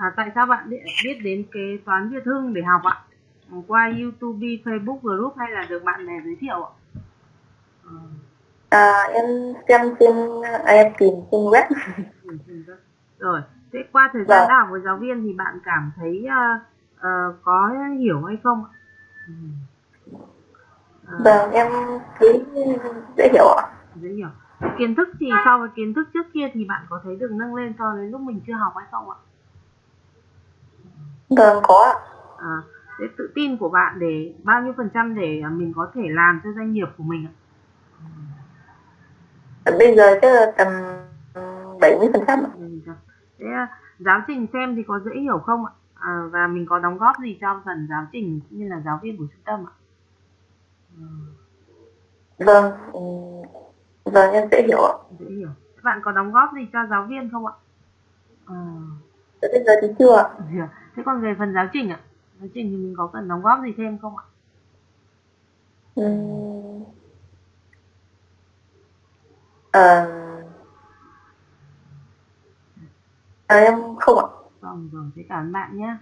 À, tại sao bạn biết, đến kế toán Việt Hưng để học ạ? Qua YouTube, Facebook group hay là được bạn bè giới thiệu ạ? Ờ. À, em xem trên à, em tìm trên web. Rồi, thế qua thời gian vâng. học với giáo viên thì bạn cảm thấy uh, uh, có hiểu hay không ạ? Uh, vâng, em thấy dễ hiểu ạ. Dễ hiểu. Kiến thức thì so với kiến thức trước kia thì bạn có thấy được nâng lên so với lúc mình chưa học hay không ạ? Vâng, có ạ. À, thế tự tin của bạn để bao nhiêu phần trăm để mình có thể làm cho doanh nghiệp của mình ạ? Bây giờ chắc là tầm 70 phần trăm Thế giáo trình xem thì có dễ hiểu không ạ? À, và mình có đóng góp gì cho phần giáo trình cũng như là giáo viên của trung tâm ạ? Vâng, vâng em dễ hiểu ạ. Dễ hiểu. Bạn có đóng góp gì cho giáo viên không ạ? À. Bây giờ thì chưa ạ. Thế còn về phần giáo trình ạ? Giáo trình thì mình có cần đóng góp gì thêm không ạ? Ừ. À, à, em không ạ. Vâng, vâng, thế cảm ơn bạn nhé.